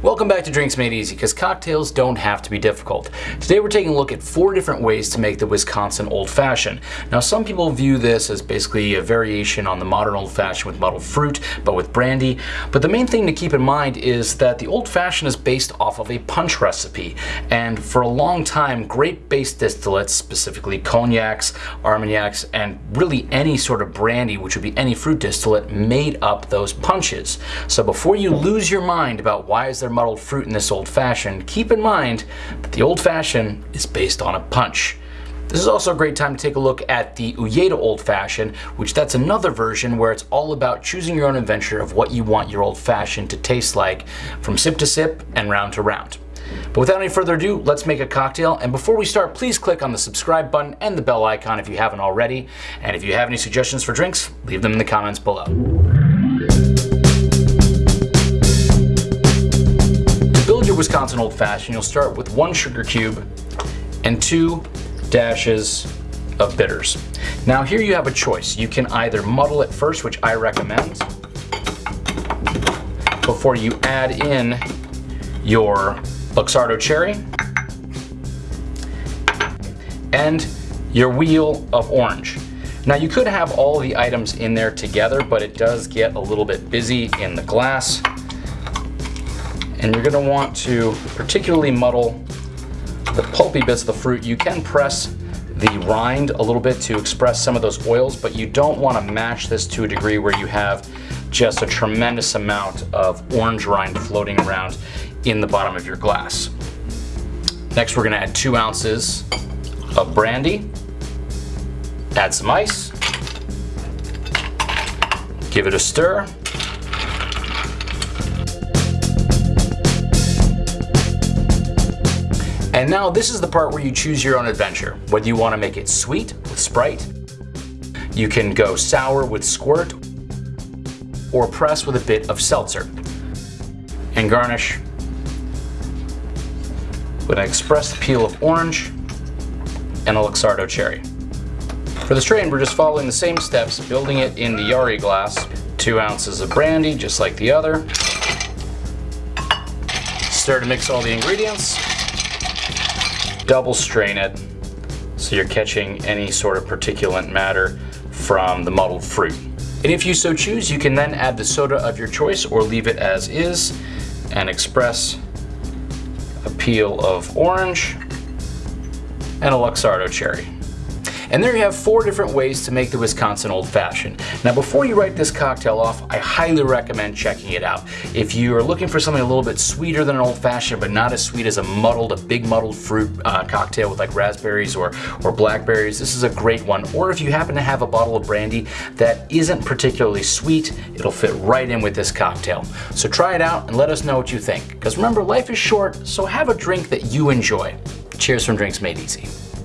Welcome back to Drinks Made Easy, because cocktails don't have to be difficult. Today we're taking a look at four different ways to make the Wisconsin Old Fashioned. Now some people view this as basically a variation on the modern Old Fashioned with muddled fruit, but with brandy. But the main thing to keep in mind is that the Old Fashioned is based off of a punch recipe. And for a long time, grape-based distillates, specifically cognacs, armagnacs, and really any sort of brandy, which would be any fruit distillate, made up those punches. So before you lose your mind about why is there muddled fruit in this old fashioned, keep in mind that the old fashioned is based on a punch. This is also a great time to take a look at the Uyeda Old Fashioned, which that's another version where it's all about choosing your own adventure of what you want your old fashioned to taste like from sip to sip and round to round. But without any further ado, let's make a cocktail. And before we start, please click on the subscribe button and the bell icon if you haven't already. And if you have any suggestions for drinks, leave them in the comments below. Wisconsin Old Fashioned, you'll start with one sugar cube and two dashes of bitters. Now here you have a choice. You can either muddle it first, which I recommend, before you add in your Luxardo cherry and your wheel of orange. Now you could have all the items in there together, but it does get a little bit busy in the glass and you're gonna want to particularly muddle the pulpy bits of the fruit. You can press the rind a little bit to express some of those oils, but you don't want to mash this to a degree where you have just a tremendous amount of orange rind floating around in the bottom of your glass. Next, we're gonna add two ounces of brandy, add some ice, give it a stir, And now this is the part where you choose your own adventure. Whether you want to make it sweet with Sprite, you can go sour with Squirt, or press with a bit of seltzer. And garnish with an expressed peel of orange and a Luxardo cherry. For the strain, we're just following the same steps, building it in the Yarai glass. Two ounces of brandy, just like the other. Stir to mix all the ingredients double strain it so you're catching any sort of particulate matter from the muddled fruit. And if you so choose, you can then add the soda of your choice or leave it as is and express a peel of orange and a Luxardo cherry. And there you have four different ways to make the Wisconsin Old Fashioned. Now before you write this cocktail off, I highly recommend checking it out. If you are looking for something a little bit sweeter than an Old Fashioned, but not as sweet as a muddled, a big muddled fruit uh, cocktail with like raspberries or, or blackberries, this is a great one. Or if you happen to have a bottle of brandy that isn't particularly sweet, it'll fit right in with this cocktail. So try it out and let us know what you think. Because remember, life is short, so have a drink that you enjoy. Cheers from Drinks Made Easy.